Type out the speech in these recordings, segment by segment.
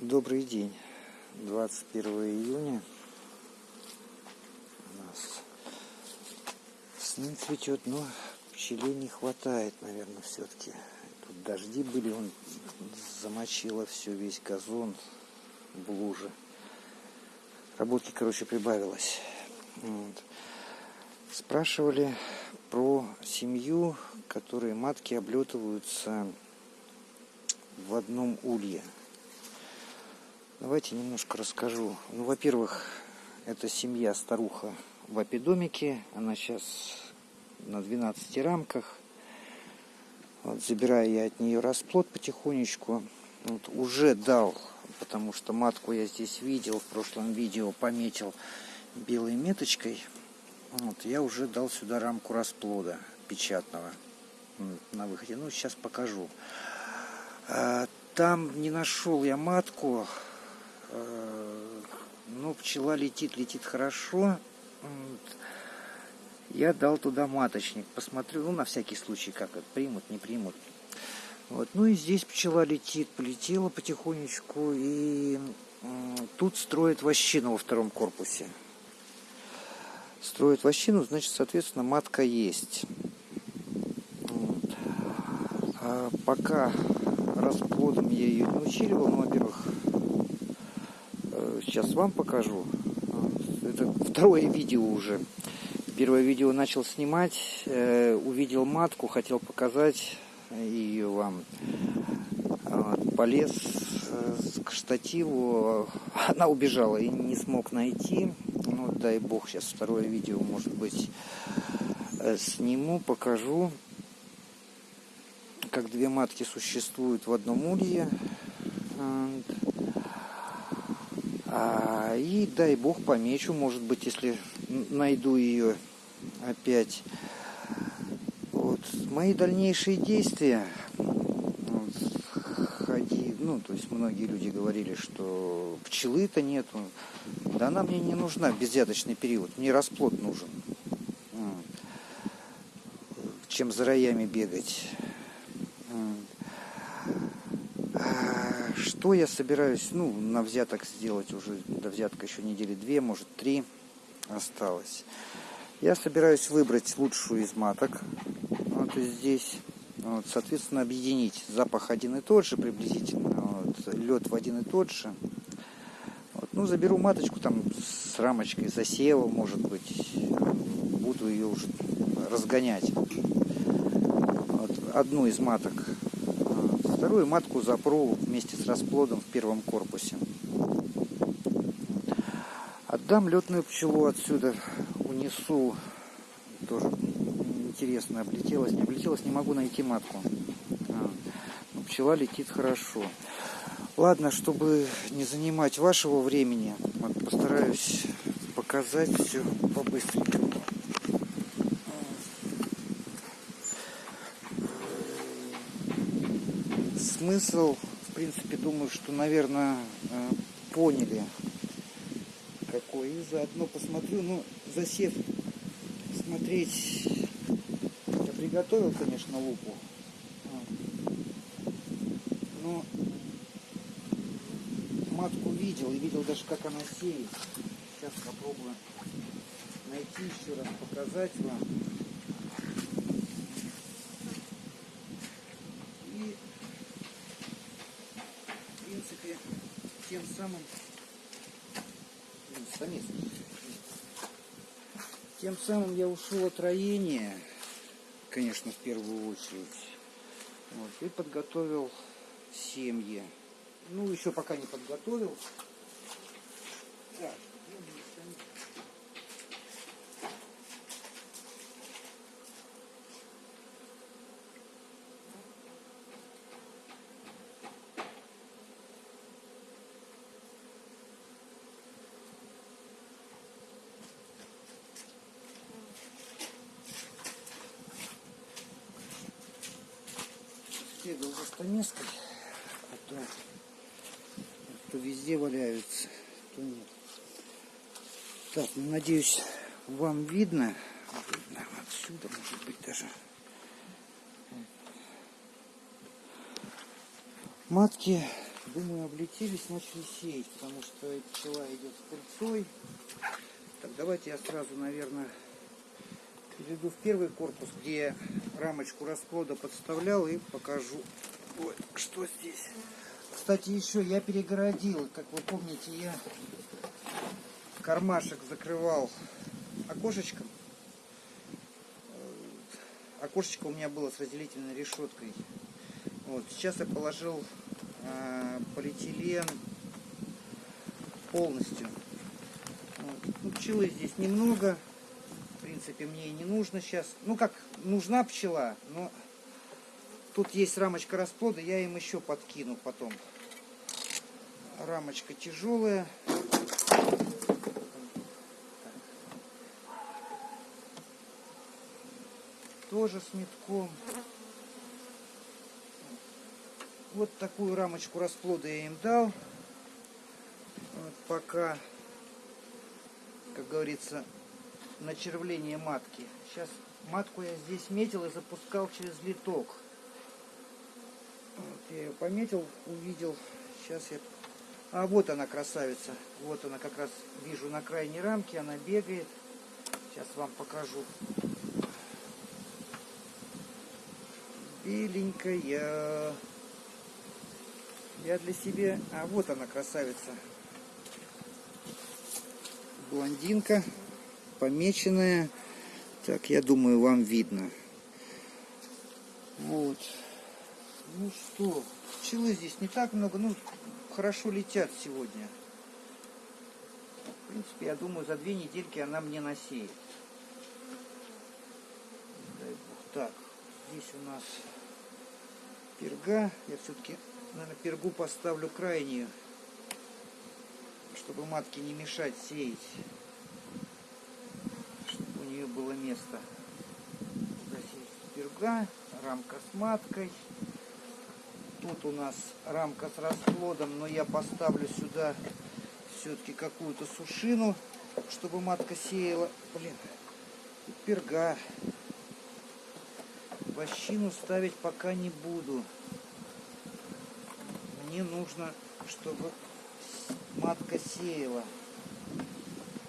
Добрый день. 21 июня. У нас снег цветет, но пчелей не хватает, наверное, все-таки. Тут дожди были, он замочило все, весь газон в луже. Работки, короче, прибавилось. Вот. Спрашивали про семью, которые матки облетываются в одном улье. Давайте немножко расскажу. Ну, во-первых, это семья старуха в апидомике. Она сейчас на 12 рамках. Вот, забираю я от нее расплод потихонечку. Вот, уже дал, потому что матку я здесь видел, в прошлом видео пометил белой меточкой. Вот, я уже дал сюда рамку расплода печатного на выходе. Ну, сейчас покажу. А, там не нашел я матку. А, ну, пчела летит, летит хорошо. Я дал туда маточник. Посмотрю, ну, на всякий случай, как это примут, не примут. Вот. Ну и здесь пчела летит, полетела потихонечку. И тут строят вощину во втором корпусе. Строят вощину, значит, соответственно, матка есть. Вот. А пока расплодом я ее не училивал. Ну, во-первых, э, сейчас вам покажу. Это второе видео уже. Первое видео начал снимать, э, увидел матку, хотел показать ее вам. Полез э, к штативу, она убежала и не смог найти. Ну, дай бог, сейчас второе видео, может быть, сниму, покажу как две матки существуют в одном улье. А, и дай бог помечу, может быть, если найду ее опять. Вот. Мои дальнейшие действия. Ходи, ну, то есть многие люди говорили, что пчелы-то нету. Да она мне не нужна безъяточный период. Мне расплод нужен. Чем за роями бегать. Что я собираюсь, ну, на взяток сделать уже, до взятка еще недели две, может три осталось. Я собираюсь выбрать лучшую из маток, вот здесь, вот, соответственно, объединить запах один и тот же приблизительно, вот, лед в один и тот же. Вот, ну, заберу маточку там с рамочкой засева, может быть, буду ее уже разгонять. Вот, одну из маток Вторую матку запру вместе с расплодом в первом корпусе. Отдам летную пчелу отсюда, унесу. Тоже интересно, облетелась, не облетелась, не могу найти матку. А, но пчела летит хорошо. Ладно, чтобы не занимать вашего времени, постараюсь показать все побыстренькому. Смысл, в принципе, думаю, что, наверное, э, поняли, какой. И заодно посмотрю, ну, засев смотреть, я приготовил, конечно, лупу, но матку видел, и видел даже, как она сеет. Сейчас попробую найти еще раз, показать вам. принципе, самым тем самым я ушел от роения, конечно, в первую очередь. Вот, и подготовил семьи. Ну, еще пока не подготовил. Так, бегал за стамеской, а то, то везде валяются, то нет. Так, ну, надеюсь, вам видно. видно отсюда, может быть, даже. Матки Думаю, облетелись, начали сеять, потому что пчела идет с пыльцой. Так, давайте я сразу, наверное, перейду в первый корпус, где я рамочку расплода подставлял и покажу, Ой, что здесь. Кстати, еще я перегородил, как вы помните, я кармашек закрывал окошечком. Окошечко у меня было с разделительной решеткой. Вот, сейчас я положил э, полиэтилен полностью. Вот. Ну, пчелы здесь немного. Принципе, мне и не нужно сейчас. Ну как, нужна пчела, но тут есть рамочка расплода, я им еще подкину потом. Рамочка тяжелая. Тоже с метком. Вот такую рамочку расплода я им дал. Вот пока, как говорится, начервление матки. Сейчас матку я здесь метил и запускал через литок. Вот я ее пометил, увидел. Сейчас я... А вот она красавица. Вот она как раз вижу на крайней рамке. Она бегает. Сейчас вам покажу. Беленькая. Я для себя... А вот она, красавица. Блондинка, помеченная. Так, я думаю, вам видно. Вот. Ну что, пчелы здесь не так много, ну, хорошо летят сегодня. В принципе, я думаю, за две недельки она мне насеет. Дай бог. Так, здесь у нас перга. Я все-таки наверное, пергу поставлю крайнюю, чтобы матке не мешать сеять, место. Здесь перга, рамка с маткой. Тут у нас рамка с расплодом, но я поставлю сюда все-таки какую-то сушину, чтобы матка сеяла. Блин, перга. Вощину ставить пока не буду мне нужно, чтобы матка сеяла.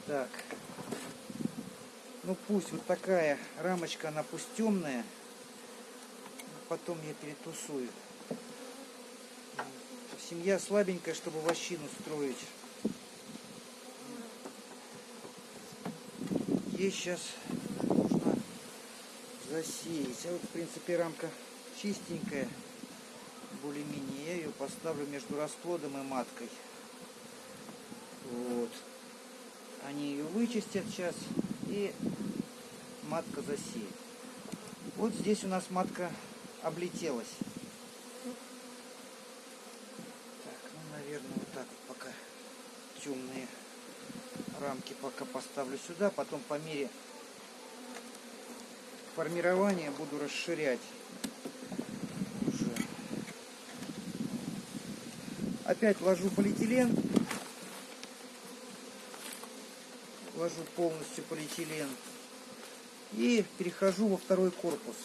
Так. Ну пусть вот такая рамочка, она пусть темная. Потом я перетусую. Семья слабенькая, чтобы вощину строить. Ей сейчас нужно засеять. А вот в принципе рамка чистенькая более-менее. Я ее поставлю между расплодом и маткой. Вот. Они ее вычистят сейчас и матка засеет. Вот здесь у нас матка облетелась. Так, ну, наверное, вот так вот пока темные рамки пока поставлю сюда. Потом по мере формирования буду расширять. Опять ложу полиэтилен. Ложу полностью полиэтилен. И перехожу во второй корпус.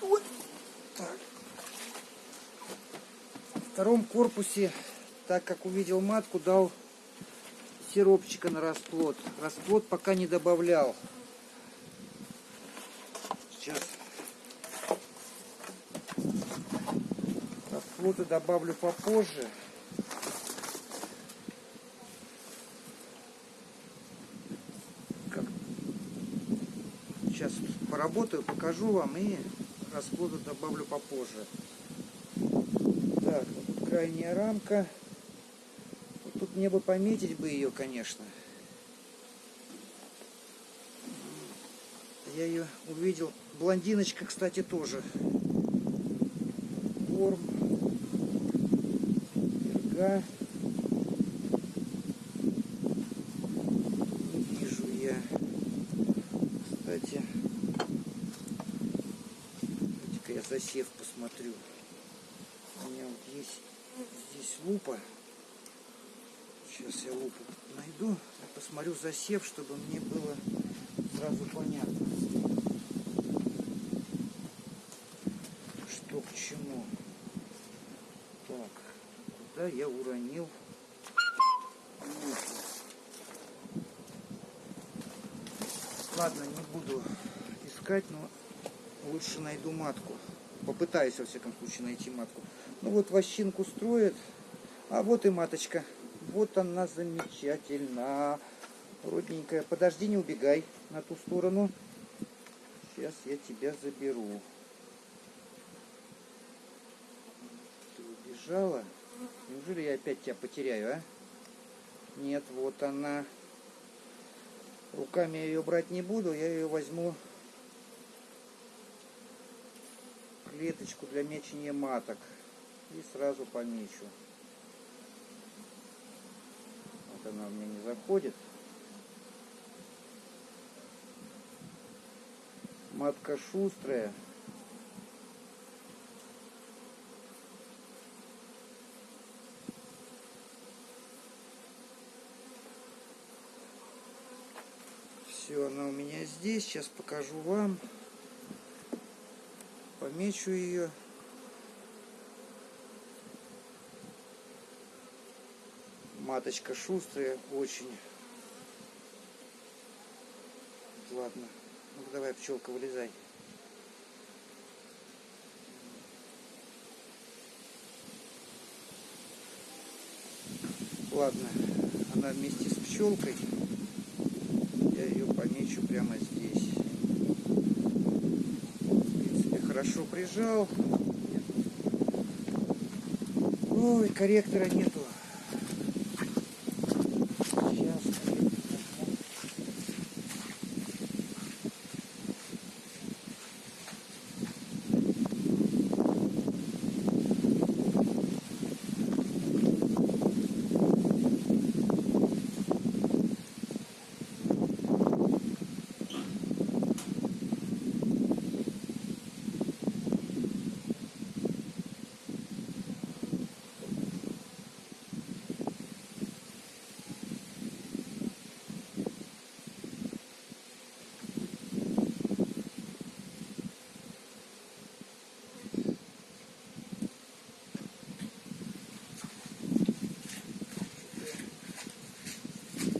Вот так. В втором корпусе, так как увидел матку, дал сиропчика на расплод. Расплод пока не добавлял. Сейчас Флоты добавлю попозже. Как... Поработаю, покажу вам и расплоды добавлю попозже. Так, вот крайняя рамка. Вот тут мне бы пометить бы ее, конечно. Я ее увидел. Блондиночка, кстати, тоже. Ворм ага. Не вижу я. Кстати, засев посмотрю. У меня вот есть здесь лупа. Сейчас я лупу найду и посмотрю засев, чтобы мне было сразу понятно, что к чему. Так. Куда я уронил? Ладно, не буду искать, но лучше найду матку. Попытаюсь, во всяком случае, найти матку. Ну вот вощинку строят. А вот и маточка. Вот она замечательно. Родненькая. Подожди, не убегай на ту сторону. Сейчас я тебя заберу. Ты убежала? Неужели я опять тебя потеряю, а? Нет, вот она. Руками я ее брать не буду, я ее возьму клеточку для мечения маток и сразу помечу. Вот она у меня не заходит. Матка шустрая. Все, она у меня здесь. Сейчас покажу вам. Помечу ее. Маточка шустрая очень. Ладно. ну давай, пчелка, вылезай. Ладно, она вместе с пчелкой. Я ее помечу прямо здесь. Хорошо прижал. Ой, корректора нету. Сейчас.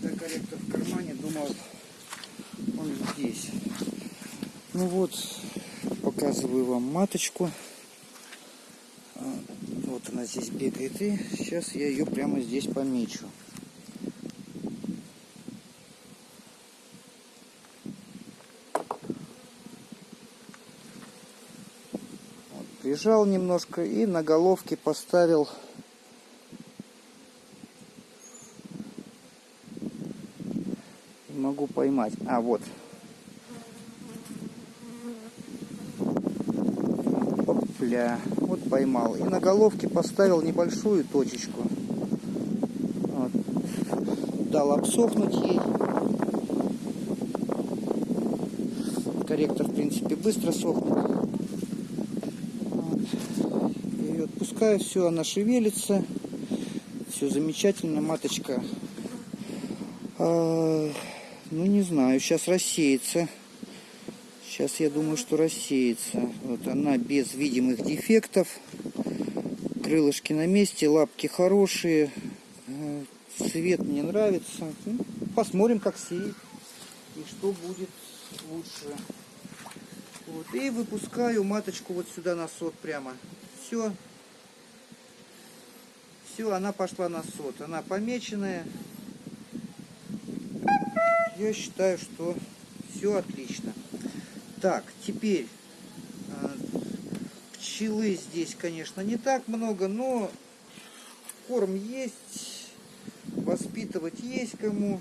Да, корректор в кармане, думал, он здесь. Ну вот, показываю вам маточку. А, Вот она здесь бегает, и сейчас я ее прямо здесь помечу. Прижал немножко и на головке поставил Не могу поймать. А, вот. Опля. Вот поймал. И на головке поставил небольшую точечку. Вот. Дал обсохнуть ей. Корректор, в принципе, быстро сохнет. Вот. Ее отпускаю, все, она шевелится. Все замечательно, маточка. Ну, не знаю, сейчас рассеется. Сейчас я думаю, что рассеется. Вот она без видимых дефектов. Крылышки на месте, лапки хорошие. Э, Цвет мне нравится. Ну, Посмотрим, как сеять. И что будет лучше. Вот. И выпускаю маточку вот сюда на сот прямо. Все. Все, она пошла на сот. Она помеченная. Я считаю, что все отлично. Так, теперь э, пчелы здесь, конечно, не так много, но корм есть, воспитывать есть кому.